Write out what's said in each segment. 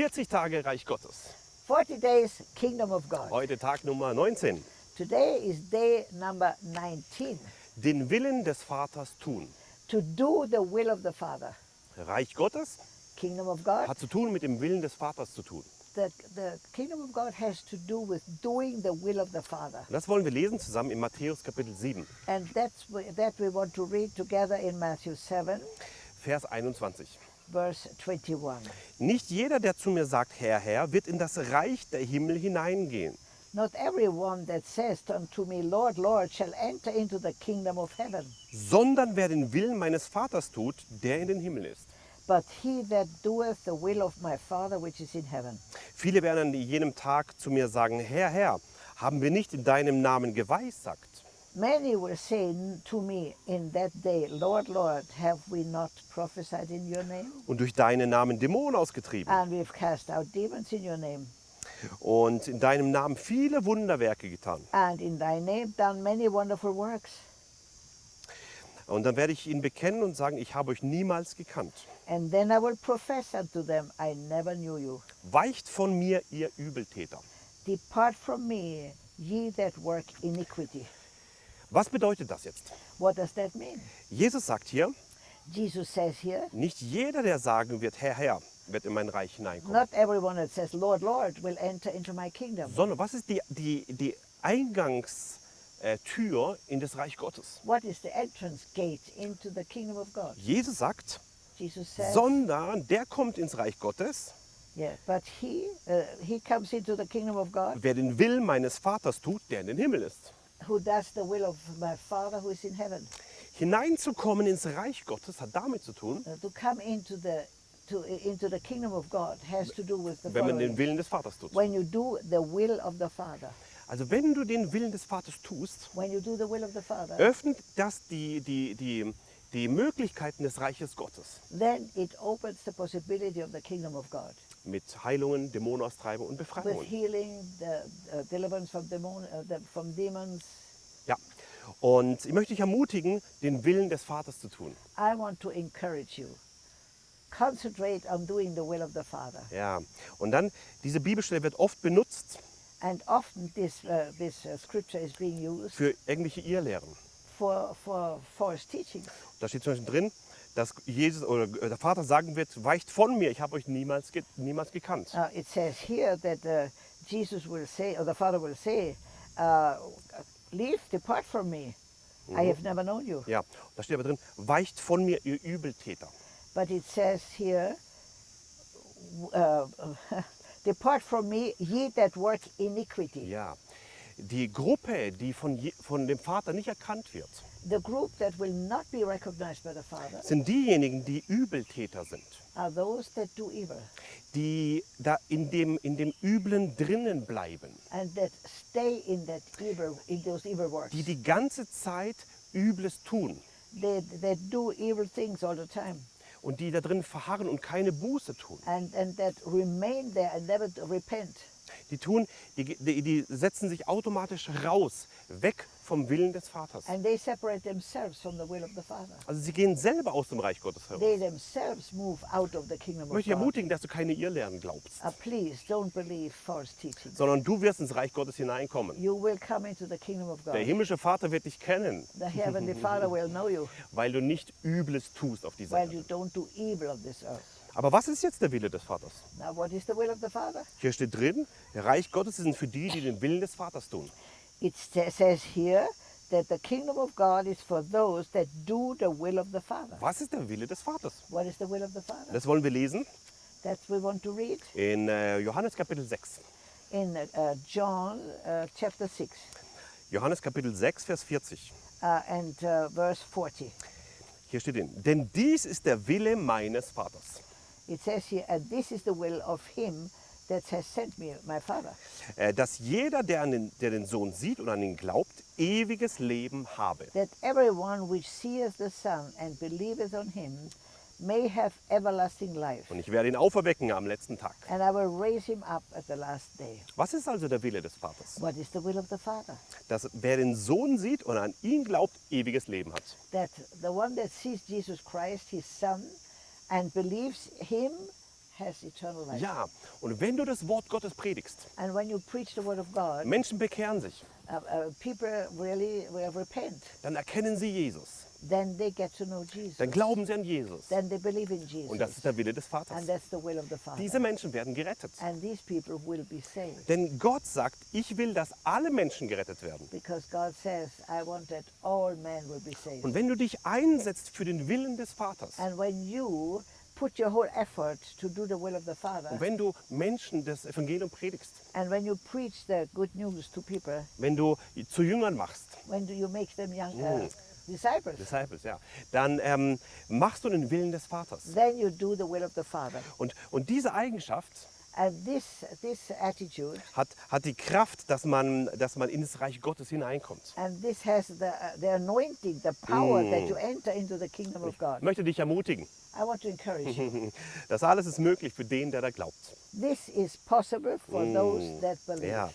40 Tage Reich Gottes. 40 days Kingdom of God. Heute Tag Nummer 19. Today is day number 19. Den Willen des Vaters tun. To do the will of the Father. Reich Gottes Kingdom of God. hat zu tun mit dem Willen des Vaters zu tun. The, the kingdom of God has to do with doing the will of the Father. Das wollen wir lesen zusammen in Matthäus Kapitel 7, And that's that we want to read together in Matthew 7, Vers 21. verse 21. Nicht jeder, der zu mir sagt, Herr, Herr, wird in das Reich der Himmel hineingehen, Not everyone that says unto me, Lord, Lord, shall enter into the kingdom of heaven, sondern wer den Willen meines Vaters tut, der in den Himmel ist. but he that doeth the will of my Father which is in heaven. Viele werden an jenem Tag zu mir sagen, Herr, Herr, haben wir nicht in deinem Namen geweissagt? Many will say to me in that day, Lord, Lord, have we not prophesied in your name? Und durch deinen Namen Dämonen ausgetrieben And we've cast out demons in your name, und in deinem Namen viele Wunderwerke getan. and in thy name done many wonderful works. Und dann werde ich ihnen bekennen und sagen, ich habe euch niemals gekannt. And then I will profess unto them, I never knew you. Weicht von mir, ihr Übeltäter. Depart from me, ye that work iniquity. Was bedeutet das jetzt? What does that mean? Jesus sagt hier, Jesus says here, nicht jeder, der sagen wird, Herr, Herr, wird in mein Reich hineinkommen. not everyone that says, Lord, Lord, will enter into my kingdom. Sondern was ist die, die, die Eingangstür in das Reich Gottes? What is the entrance gate into the kingdom of God? Jesus sagt, Jesus says, sondern der kommt ins Reich Gottes, yeah, but he, uh, he comes into the kingdom of God wer den Willen meines Vaters tut, der in den Himmel ist. Who does the will of my Father who is in heaven. Hineinzukommen ins Reich Gottes hat damit zu tun, Uh, to come into the, to, into the kingdom of God has to do with the wenn man den following. Willen des Vaters tut. When you do the will of the Father, Also wenn du den Willen des Vaters tust, when you do the will of the Father, öffnet das die, die, die, die Möglichkeiten des Reiches Gottes. then it opens the possibility of the kingdom of God Mit Heilungen, Dämonenaustreibung und with Befreiungen. healing, the uh, deliverance from, demon, uh, the, from demons. Ja. Und ich möchte dich ermutigen, den Willen des Vaters zu tun. I want to encourage you. Concentrate on doing the will of the Father. Ja. Und dann, diese Bibelstelle wird oft benutzt And often this, uh, this uh, scripture is being used für irgendwelche Irrlehren. for, for false teaching. Da steht zum Beispiel drin, dass Jesus oder der Vater sagen wird, weicht von mir, ich habe euch niemals, niemals gekannt. Uh, it says here that uh, Jesus will say, or the Father will say, uh, Leave, depart from me. I have never known you. Ja, da steht aber drin, weicht von mir, ihr Übeltäter. But it says here, uh, Depart from me, ye that work iniquity. Ja, die Gruppe, die von, je, von dem Vater nicht erkannt wird, The group that will not be recognized by the Father sind diejenigen, die Übeltäter sind, are those that do evil die da in dem, in dem Üblen drinnen bleiben, and that stay in that evil, in those evil works. die die ganze Zeit Übles tun. They, that do evil things all the time. Und die da drin verharren und keine Buße tun. and, and Die tun, die, die, die setzen sich automatisch raus, weg vom Willen des Vaters. And they separate themselves from the will of the Father. Also sie gehen selber aus dem Reich Gottes heraus. They themselves move out of the kingdom Ich möchte ermutigen, dass du keine Irrlehren glaubst, Uh, sondern du wirst ins Reich Gottes hineinkommen. Der himmlische Vater wird dich kennen, The heavenly Father will know you weil du nicht Übles tust auf dieser Erde. Aber was ist jetzt der Wille des Vaters? Now, what is the will of the Father? Hier steht drin, der Reich Gottes sind für die, die den Willen des Vaters tun. It sa- says here that the kingdom of God is for those that do the will of the Father. Was ist der Wille des Vaters? What is the will of the Father? Das wollen wir lesen That we want to read in äh, Johannes Kapitel 6. in uh, John uh, chapter 6 Johannes Kapitel 6, Vers 40. uh, and uh, verse 40. Hier steht drin, denn dies ist der Wille meines Vaters. It says here, and this is the will of him that has sent me, my Father, Äh, dass jeder, der, an den, der den Sohn sieht und an ihn glaubt, ewiges Leben habe. that everyone which seeth the Son and believeth on him may have everlasting life. Und ich werde ihn auferwecken am letzten Tag. And I will raise him up at the last day. Was ist also der Wille des Vaters? What is the will of the Father? Dass wer den Sohn sieht und an ihn glaubt, ewiges Leben hat. That the one that sees Jesus Christ, his Son, and believes him has eternal life. Ja, und wenn du das Wort Gottes predigst, And when you preach the word of God, Menschen bekehren sich, uh, uh, people really will repent. dann erkennen sie Jesus. Then they get to know Jesus. Dann glauben sie an Jesus. Then they believe in Jesus. Und das ist der Wille des Vaters. and that's the will of the Father. Diese Menschen werden gerettet. and these people will be saved. Denn Gott sagt, ich will, dass alle Menschen gerettet werden. Because God says, I want that all men will be saved. Und wenn du dich einsetzt für den Willen des Vaters, And when you put your whole effort to do the will of the Father, und wenn du Menschen das Evangelium predigst, and when you preach the good news to people, wenn du zu Jüngern machst, when do you make them young uh, disciples? Disciples, ja, dann ähm, machst du den Willen des Vaters. Then you do the will of the Father. Und, und diese Eigenschaft And this, this attitude, hat, hat die Kraft, dass man, dass man in das Reich Gottes hineinkommt. and this has the, the anointing, the power that you enter into the kingdom of God. Ich möchte dich ermutigen, I want to encourage you. das alles ist möglich für den, der da glaubt. This is possible for those that believe. Ja.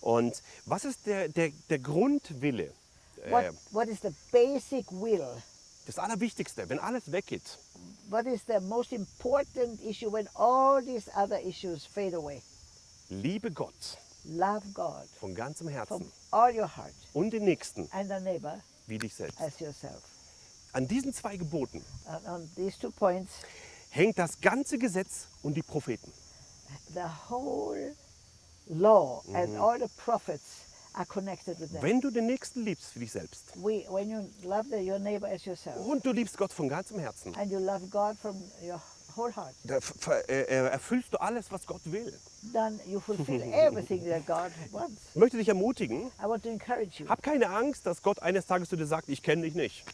Und was ist der, der, der Grundwille? What, Äh, what is the basic will? das Allerwichtigste, wenn alles weggeht, What is the most important issue when all these other issues fade away? liebe Gott Love God von ganzem from Herzen all your heart und den Nächsten and the neighbor wie dich selbst. as yourself. An diesen zwei Geboten And on these two points, hängt das ganze Gesetz und die Propheten. the whole law and all the prophets Wenn du den Nächsten liebst wie dich selbst. We, yourself. Und du liebst Gott von ganzem Herzen, and you love God from your whole heart, da äh, äh, erfüllst du alles, was Gott will. Ich möchte dich ermutigen, hab keine Angst, dass Gott eines Tages zu dir sagt, ich kenne dich nicht,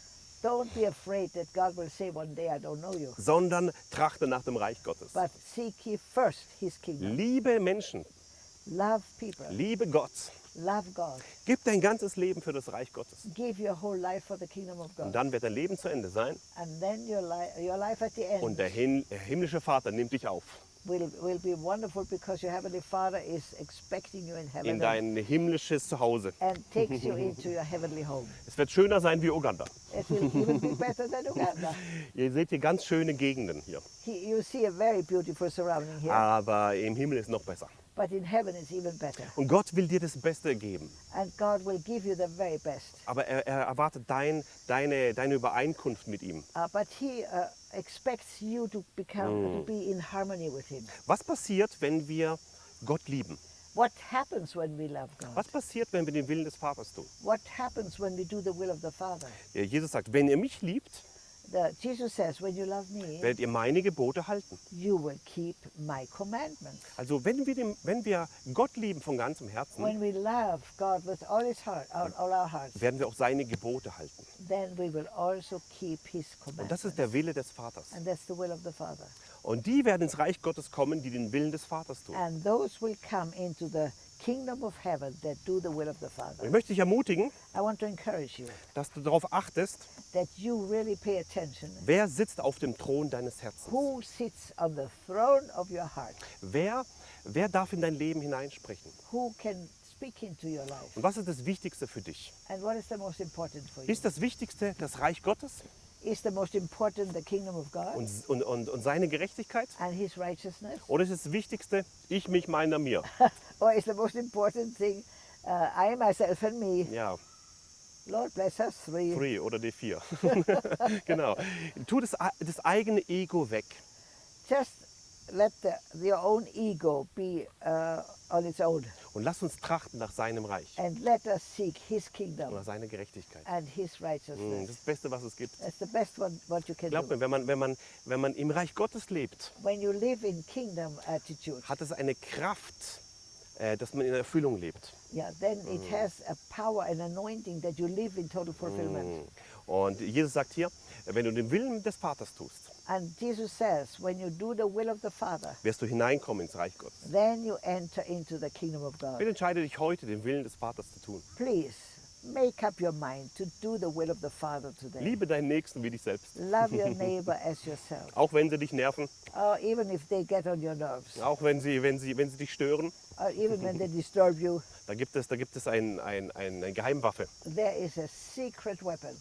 day, sondern trachte nach dem Reich Gottes. But seek ye first his kingdom. Liebe Menschen, liebe Gott, Love God. gib dein ganzes Leben für das Reich Gottes. Give your whole life for the kingdom of Und God. dann wird dein Leben zu Ende sein And then your, li- your life at the und end der Hin der himmlische Vater nimmt dich auf will, will be wonderful because your heavenly Father is expecting you in in heaven and, dein himmlisches Zuhause. and takes you into your heavenly home. Es wird schöner sein wie Uganda. It will even be better than Uganda. Ihr seht hier ganz schöne Gegenden hier, He, you see a very beautiful surrounding here, aber im Himmel ist noch besser. But in heaven it's even better. Und Gott will dir das Beste geben, And God will give you the very best. aber er, er erwartet dein, deine, deine Übereinkunft mit ihm. Uh, but He uh, expects you to become to be in harmony with Him. Was passiert, wenn wir Gott lieben? What happens when we love God? Was passiert, wenn wir den Willen des Vaters tun? What happens when we do the will of the Father? Jesus sagt, wenn ihr mich liebt, The, Jesus says, when you love me, werdet ihr meine Gebote halten. you will keep my commandments. Also wenn wir, dem, wenn wir Gott lieben von ganzem Herzen, When we love God with all his heart, all, all our hearts, werden wir auch seine Gebote halten. then we will also keep his Und commandments. das ist der Wille des Vaters. And that's the will of the Father. Und die werden ins Reich Gottes kommen, die den Willen des Vaters tun. And those will come into the ich möchte dich ermutigen, dass du darauf achtest, really wer sitzt auf dem Thron deines Herzens. Wer, wer darf in dein Leben hineinsprechen? Und was ist das Wichtigste für dich? Ist das Wichtigste das Reich Gottes Is the most important the kingdom of God und, und, und, und seine Gerechtigkeit? and his righteousness? Oder ist das Wichtigste ich, mich, meiner, mir? or is the most important thing uh, I, myself, and me? Ja, Lord bless us three. Free oder D4. genau. Tu das, das eigene Ego weg. Just let the, your own ego be uh, on its own Und lass uns trachten nach seinem Reich and let us seek his kingdom nach seiner Gerechtigkeit. and his Mm, righteousness. Das ist das Beste, was es gibt. That's the best one what you can Glaub do. mir, wenn man, wenn, man, wenn man im Reich Gottes lebt, When you live in kingdom attitude, hat es eine Kraft, äh, dass man in Erfüllung lebt. yeah, then it has a power and anointing that you live in total fulfillment. Und Jesus sagt hier, wenn du den Willen des Vaters tust, And Jesus says, when you do the will of the Father, wirst du hineinkommen ins Reich Gottes. then you enter into the kingdom of God. Bitte entscheide dich heute, den Willen des Vaters zu tun. Please make up your mind to do the will of the Father today. Liebe deinen Nächsten wie dich selbst. Love your neighbor as yourself, Auch wenn sie dich nerven, or even if they get on your nerves, auch wenn sie, wenn sie, wenn sie dich stören. or even when they disturb you. Da gibt es, da gibt es ein, ein, ein, eine Geheimwaffe. There is a secret weapon.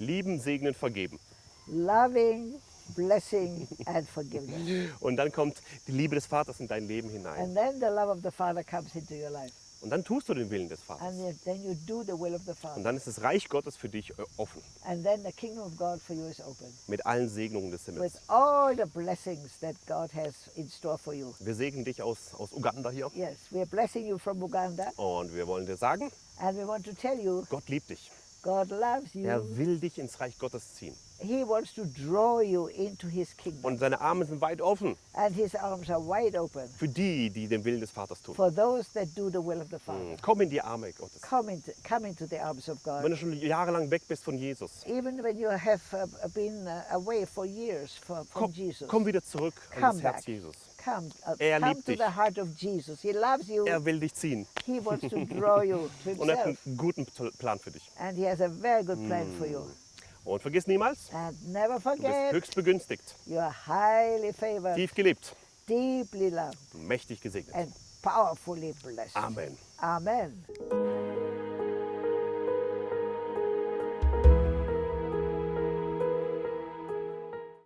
Lieben, segnen, vergeben. Loving, blessing, and forgiveness. Und dann kommt die Liebe des Vaters in dein Leben hinein. And then the love of the Father comes into your life. Und dann tust du den Willen des Vaters. And then you do the will of the Und Father. dann ist das Reich Gottes für dich äh, offen. And then the kingdom of God for you is open Mit allen Segnungen des Himmels. with all the blessings that God has in store for you. Wir segnen dich aus, aus Uganda hier. Yes, we are blessing you from Uganda. Und wir wollen dir sagen, And we want to tell you, Gott liebt dich. God loves you. Er will dich ins Reich Gottes ziehen. He wants to draw you into his kingdom. Und seine Arme sind weit offen And his arms are wide open für die, die den Willen des Vaters tun. for those that do the will of the Father. Komm in die Arme Gottes. Come into, come into the arms of Wenn God. du schon jahrelang weg bist von Jesus, Even when you have uh, been uh, away for years from, from komm, Jesus, komm wieder zurück an Come das Herz back. Jesus. Come, uh, Er come liebt to dich. the heart of Jesus. He loves you. Er will dich ziehen. He wants to draw you to Und er hat einen guten Plan für dich. And he has a very good plan for you. Und vergiss niemals, And never du bist höchst begünstigt, you are highly favored, tief loved, mächtig gesegnet. and powerfully blessed. Amen. Amen.